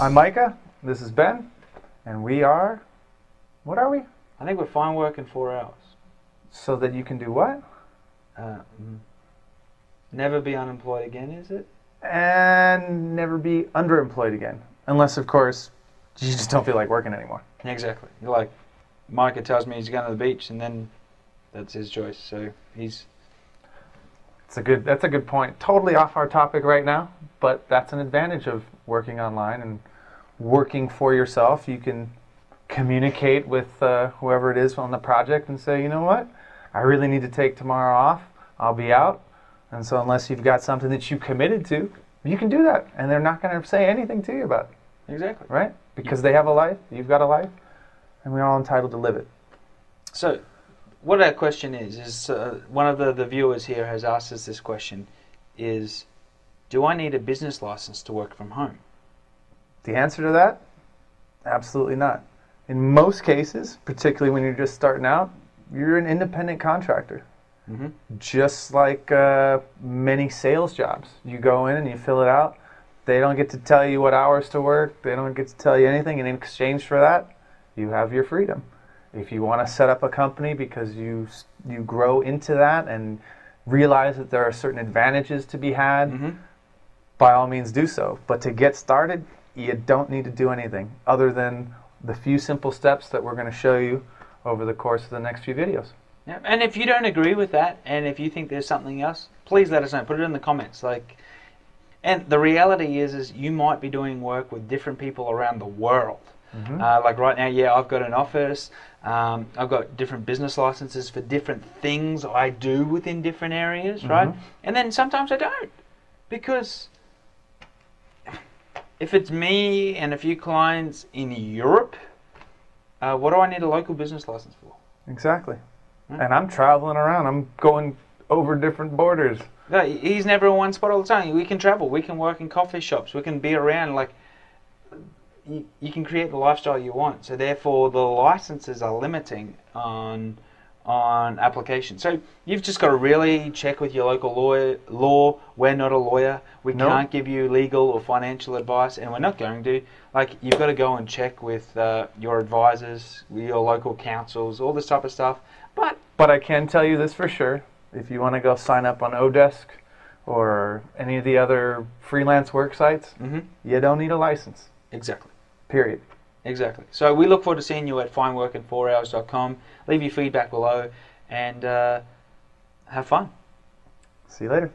I'm Micah. This is Ben, and we are. What are we? I think we're fine working four hours. So that you can do what? Uh, mm. never be unemployed again, is it? And never be underemployed again, unless, of course, you just don't feel like working anymore. Exactly. You're like, Micah tells me he's going to the beach, and then that's his choice. So he's It's a good. That's a good point. Totally off our topic right now, but that's an advantage of working online and working for yourself. You can communicate with uh, whoever it is on the project and say, you know what, I really need to take tomorrow off. I'll be out. And so, unless you've got something that you committed to, you can do that, and they're not going to say anything to you about it, exactly right? Because they have a life, you've got a life, and we're all entitled to live it. So, what our question is is uh, one of the, the viewers here has asked us this question: is do I need a business license to work from home? The answer to that, absolutely not. In most cases, particularly when you're just starting out, you're an independent contractor. Mm-hmm. Just like uh, many sales jobs, you go in and you fill it out. They don't get to tell you what hours to work. They don't get to tell you anything. And in exchange for that, you have your freedom. If you want to set up a company because you you grow into that and realize that there are certain advantages to be had, Mm-hmm. by all means do so. But to get started, you don't need to do anything other than the few simple steps that we're going to show you over the course of the next few videos. Yeah. And if you don't agree with that, and if you think there's something else, please let us know. Put it in the comments. Like, and the reality is, is you might be doing work with different people around the world. Mhm. Uh, like right now, yeah, I've got an office. Um, I've got different business licenses for different things I do within different areas, right? Mhm. And then sometimes I don't, because if it's me and a few clients in Europe, uh, what do I need a local business license for? Exactly. Hmm. And I'm traveling around. I'm going over different borders. No, he's never in one spot all the time. We can travel. We can work in coffee shops. We can be around. Like, you, you can create the lifestyle you want. So therefore, the licenses are limiting on on application. So you've just got to really check with your local lawyer. Law. We're not a lawyer. We No. can't give you legal or financial advice, and we're not going to. Like, you've got to go and check with uh, your advisors, your local councils, all this type of stuff. But But I can tell you this for sure. If you want to go sign up on Odesk or any of the other freelance work sites, mhm, you don't need a license. exactly. Period. Exactly. So we look forward to seeing you at fineworkin4hours.com. Leave your feedback below and uh, have fun. See you later.